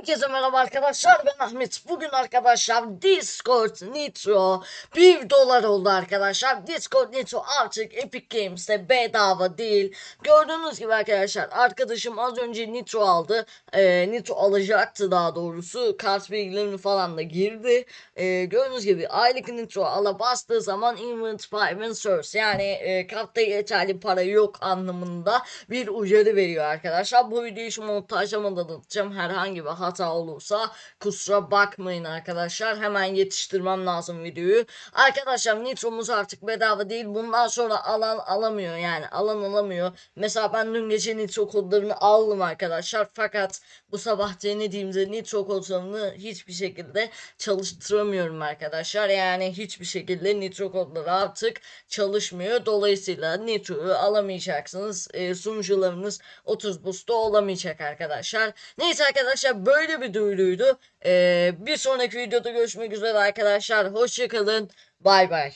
Herkese merhaba arkadaşlar ben Ahmet. Bugün arkadaşlar Discord Nitro 1 dolar oldu arkadaşlar. Discord Nitro artık Epic Games'te bedava değil. Gördüğünüz gibi arkadaşlar arkadaşım az önce Nitro aldı. Ee, Nitro alacaktı daha doğrusu. Kart bilgilerini falan da girdi. Ee, gördüğünüz gibi aylık Nitro ala bastığı zaman Invent Payment Source yani e, kartta yeterli para yok anlamında bir uyarı veriyor arkadaşlar. Bu videoyu şu montajlamada anlatacağım. Herhangi bir hata olursa kusura bakmayın arkadaşlar. Hemen yetiştirmem lazım videoyu. Arkadaşlar Nitro'muz artık bedava değil. Bundan sonra alan alamıyor yani. Alan alamıyor. Mesela ben dün gece Nitro kodlarını aldım arkadaşlar. Fakat bu sabah denediğimde Nitro kodlarını hiçbir şekilde çalıştıramıyorum arkadaşlar. Yani hiçbir şekilde Nitro kodları artık çalışmıyor. Dolayısıyla Nitro'yu alamayacaksınız. E, sunucularınız 30 boost'ta olamayacak arkadaşlar. Neyse arkadaşlar böyle bir duyuruydu. E, bir sonraki videoda görüşmek üzere arkadaşlar. Hoşçakalın. Bay bay.